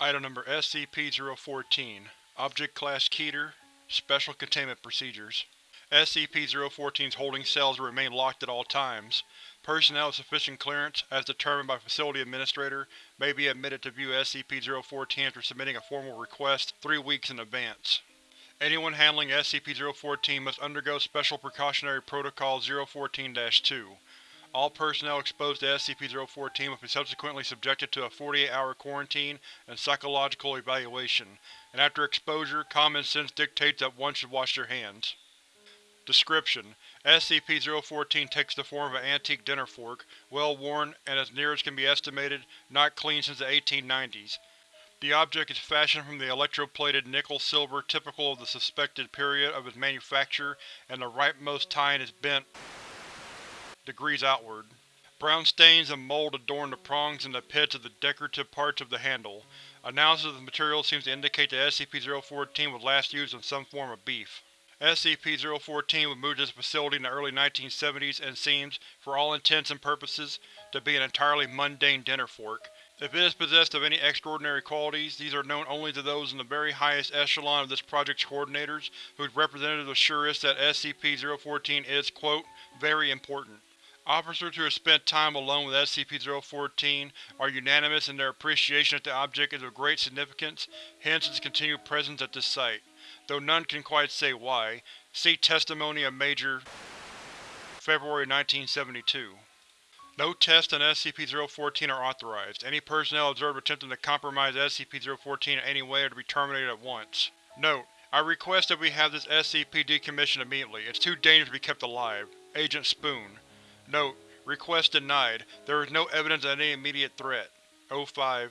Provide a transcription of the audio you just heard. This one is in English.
Item Number SCP-014 Object Class Keter Special Containment Procedures SCP-014's holding cells will remain locked at all times. Personnel with sufficient clearance, as determined by Facility Administrator, may be admitted to view SCP-014 after submitting a formal request three weeks in advance. Anyone handling SCP-014 must undergo Special Precautionary Protocol 014-2. All personnel exposed to SCP-014 must be subsequently subjected to a 48-hour quarantine and psychological evaluation, and after exposure, common sense dictates that one should wash their hands. Description: SCP-014 takes the form of an antique dinner fork, well worn and, as near as can be estimated, not cleaned since the 1890s. The object is fashioned from the electroplated nickel-silver typical of the suspected period of its manufacture, and the rightmost tine is bent degrees outward. Brown stains and mold adorn the prongs and the pits of the decorative parts of the handle. Analysis of the material seems to indicate that SCP-014 was last used in some form of beef. SCP-014 was moved to this facility in the early 1970s and seems, for all intents and purposes, to be an entirely mundane dinner fork. If it is possessed of any extraordinary qualities, these are known only to those in the very highest echelon of this project's coordinators, whose representatives assure us that SCP-014 is, quote, very important. Officers who have spent time alone with SCP-014 are unanimous in their appreciation that the object is of great significance, hence its continued presence at this site. Though none can quite say why, see Testimony of Major February 1972. No tests on SCP-014 are authorized. Any personnel observed attempting to compromise SCP-014 in any way are to be terminated at once. Note: I request that we have this SCP decommissioned immediately. It's too dangerous to be kept alive. Agent Spoon Note: Request denied. There is no evidence of any immediate threat. O5